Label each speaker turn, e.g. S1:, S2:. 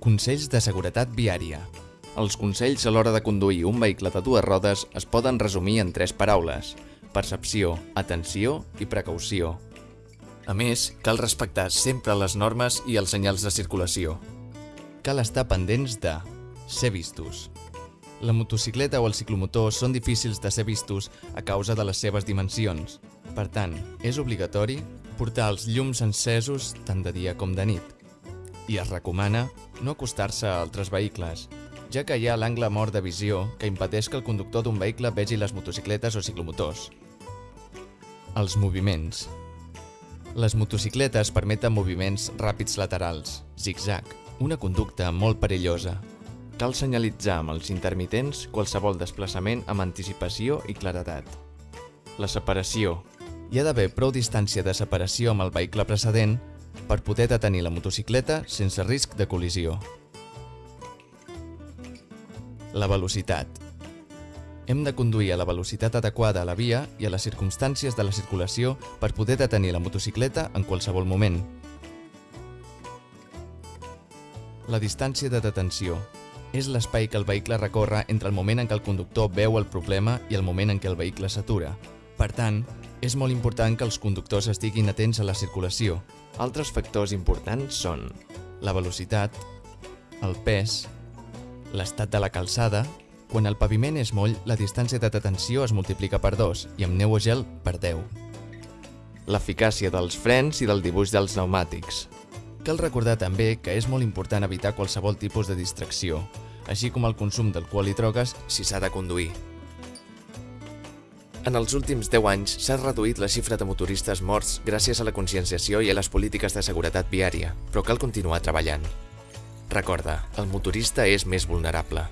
S1: Consells de seguretat viària. Els consells a l'hora de conduir un vehicle de dues rodes es poden resumir en tres paraules. Percepció, atenció i precaució. A més, cal respectar sempre les normes i els senyals de circulació. Cal estar pendents de ser vistos. La motocicleta o el ciclomotor són difícils de ser vistos a causa de les seves dimensions. Per tant, és obligatori portar els llums encesos tant de dia com de nit. I es recomana no acostar-se a altres vehicles, ja que hi ha l'angle mort de visió que impedeix que el conductor d'un vehicle vegi les motocicletes o ciclomotors. Els moviments. Les motocicletes permeten moviments ràpids laterals, zigzag, una conducta molt perillosa. Cal senyalitzar amb els intermitents qualsevol desplaçament amb anticipació i claredat. La separació. Hi ha d'haver prou distància de separació amb el vehicle precedent per poder detenir la motocicleta sense risc de col·lisió. La velocitat. Hem de conduir a la velocitat adequada a la via i a les circumstàncies de la circulació per poder detenir la motocicleta en qualsevol moment. La distància de detenció. És l'espai que el vehicle recorre entre el moment en què el conductor veu el problema i el moment en què el vehicle s'atura. Per tant, és molt important que els conductors estiguin atents a la circulació. Altres factors importants són la velocitat, el pes, l'estat de la calçada... Quan el paviment és moll, la distància de detenció es multiplica per 2 i amb neu o gel per 10. L'eficàcia dels frens i del dibuix dels pneumàtics. Cal recordar també que és molt important evitar qualsevol tipus de distracció, així com el consum d'alcohol i drogues si s'ha de conduir. En els últims 10 anys s'ha reduït la xifra de motoristes morts gràcies a la conscienciació i a les polítiques de seguretat viària, però cal continuar treballant. Recorda, el motorista és més vulnerable.